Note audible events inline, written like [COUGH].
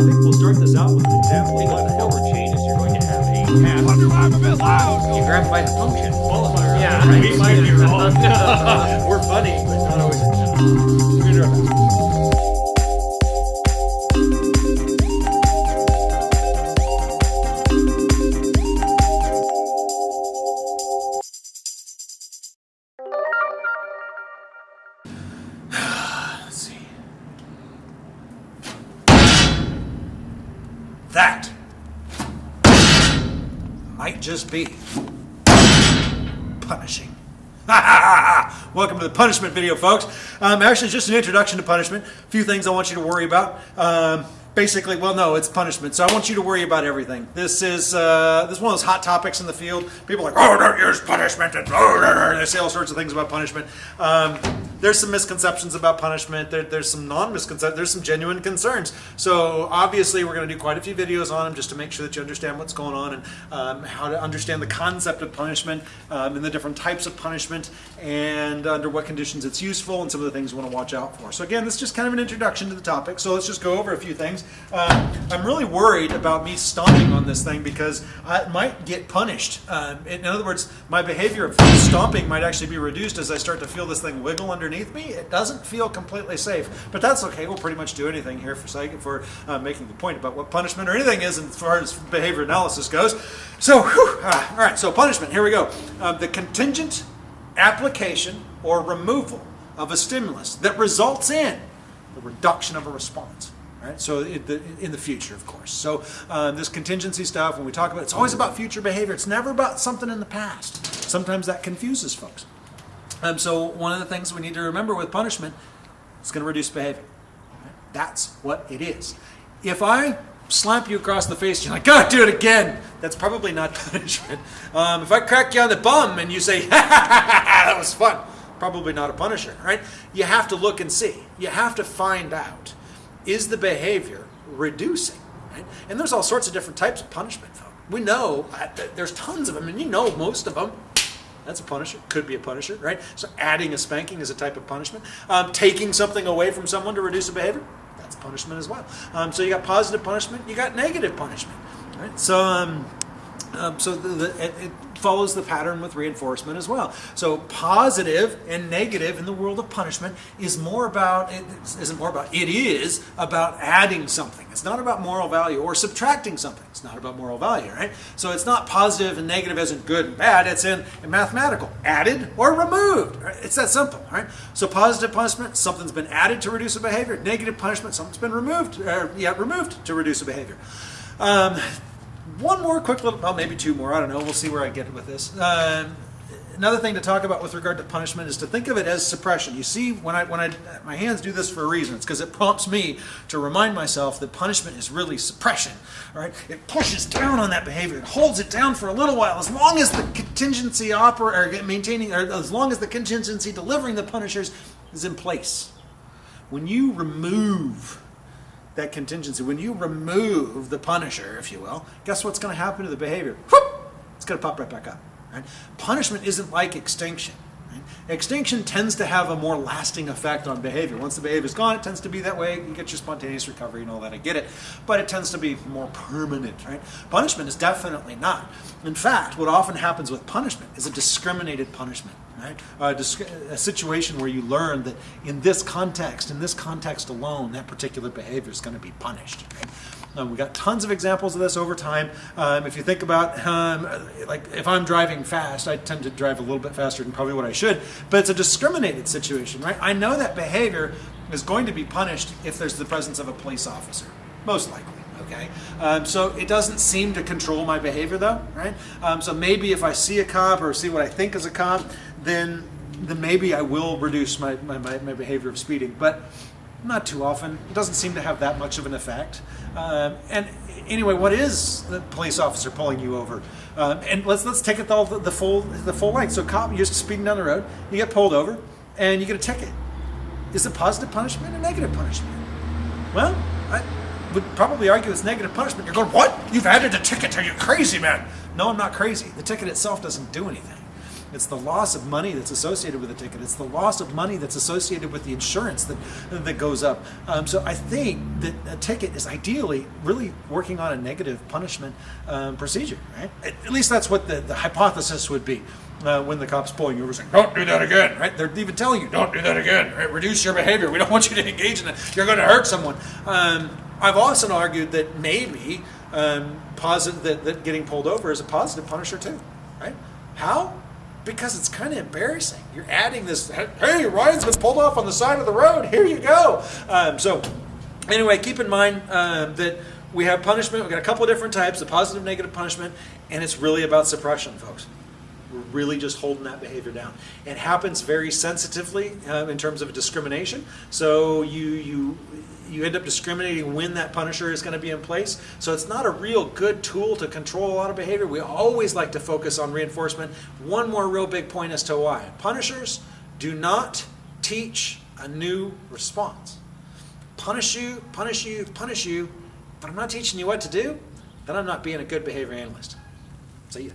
think we'll start this out with an example. Think what the hell we're. You're going to have a path. Wonder why I'm a bit loud. You grab by the function. Qualifier. Yeah, right. We might be wrong. We're funny, but not always. We're That might just be punishing. [LAUGHS] Welcome to the punishment video, folks. Um, actually, just an introduction to punishment. A few things I want you to worry about. Um, basically, well, no, it's punishment. So I want you to worry about everything. This is uh, this is one of those hot topics in the field. People are like, oh, don't use punishment. And [LAUGHS] they say all sorts of things about punishment. Um, there's some misconceptions about punishment. There, there's some non-misconceptions. There's some genuine concerns. So obviously, we're going to do quite a few videos on them just to make sure that you understand what's going on and um, how to understand the concept of punishment um, and the different types of punishment and under what conditions it's useful and some of the things you want to watch out for. So again, this is just kind of an introduction to the topic. So let's just go over a few things. Um, I'm really worried about me stomping on this thing because I might get punished. Um, in other words, my behavior of stomping might actually be reduced as I start to feel this thing wiggle underneath me. It doesn't feel completely safe, but that's okay. We'll pretty much do anything here for sake for uh, making the point about what punishment or anything is as far as behavior analysis goes. So, whew, all right. So punishment. Here we go. Um, the contingent application or removal of a stimulus that results in the reduction of a response. Right? So in the, in the future, of course. So um, this contingency stuff, when we talk about it, it's always about future behavior. It's never about something in the past. Sometimes that confuses folks. Um, so one of the things we need to remember with punishment, it's going to reduce behavior. That's what it is. If I slap you across the face, you're like, God, do it again. That's probably not [LAUGHS] punishment. Um, if I crack you on the bum and you say, ha, ha, ha, ha, ha, that was fun, probably not a punisher, right? You have to look and see. You have to find out, is the behavior reducing? Right? And there's all sorts of different types of punishment, folks. We know there's tons of them, and you know most of them. That's a punisher. Could be a punisher, right? So adding a spanking is a type of punishment. Um, taking something away from someone to reduce a behavior, that's punishment as well. Um, so you got positive punishment, you got negative punishment, right? So, um, um, so the, the, it, it follows the pattern with reinforcement as well. So positive and negative in the world of punishment is more about it isn't more about it is about adding something. It's not about moral value or subtracting something. It's not about moral value, right? So it's not positive and negative as in good and bad. It's in, in mathematical, added or removed. Right? It's that simple, right? So positive punishment, something's been added to reduce a behavior. Negative punishment, something's been removed, or, yeah, removed to reduce a behavior. Um, one more quick little, well, maybe two more. I don't know. We'll see where I get with this. Um, another thing to talk about with regard to punishment is to think of it as suppression. You see, when I when I my hands do this for a reason. It's because it prompts me to remind myself that punishment is really suppression. Right? It pushes down on that behavior. It holds it down for a little while, as long as the contingency opera or maintaining, or as long as the contingency delivering the punishers is in place. When you remove that contingency, when you remove the punisher, if you will, guess what's going to happen to the behavior? Whoop! It's going to pop right back up. Right? Punishment isn't like extinction. Extinction tends to have a more lasting effect on behavior. Once the behavior is gone, it tends to be that way. You get your spontaneous recovery and all that. I get it, but it tends to be more permanent. Right? Punishment is definitely not. In fact, what often happens with punishment is a discriminated punishment. Right? A, a situation where you learn that in this context, in this context alone, that particular behavior is going to be punished. Right? Um, we got tons of examples of this over time. Um, if you think about, um, like, if I'm driving fast, I tend to drive a little bit faster than probably what I should, but it's a discriminated situation, right? I know that behavior is going to be punished if there's the presence of a police officer, most likely. Okay, um, so it doesn't seem to control my behavior though, right? Um, so maybe if I see a cop or see what I think is a cop, then then maybe I will reduce my, my, my, my behavior of speeding, but not too often. It doesn't seem to have that much of an effect. Um, and anyway, what is the police officer pulling you over? Um, and let's let's take it all the, the full the full length. So, cop, you're speeding down the road, you get pulled over, and you get a ticket. Is it positive punishment or negative punishment? Well, I would probably argue it's negative punishment. You're going, what? You've added a ticket? Are you crazy, man? No, I'm not crazy. The ticket itself doesn't do anything. It's the loss of money that's associated with the ticket. It's the loss of money that's associated with the insurance that that goes up. Um, so I think that a ticket is ideally really working on a negative punishment um, procedure. Right? At, least that's what the, the hypothesis would be. Uh, when the cops pulling you over saying, don't do that again, right? They're even telling you, don't do that again, right? Reduce your behavior. We don't want you to engage in it. You're going to hurt someone. Um, I've also argued that maybe um, positive that, that getting pulled over is a positive punisher too, right? How? Because it's kind of embarrassing. You're adding this. Hey, Ryan's been pulled off on the side of the road. Here you go. Um, so, anyway, keep in mind um, that we have punishment. We've got a couple of different types: the positive, negative punishment, and it's really about suppression, folks. We're really just holding that behavior down. It happens very sensitively uh, in terms of discrimination. So you you you end up discriminating when that punisher is going to be in place. So it's not a real good tool to control a lot of behavior. We always like to focus on reinforcement. One more real big point as to why punishers do not teach a new response. Punish you, punish you, punish you, but I'm not teaching you what to do. Then I'm not being a good behavior analyst. See ya.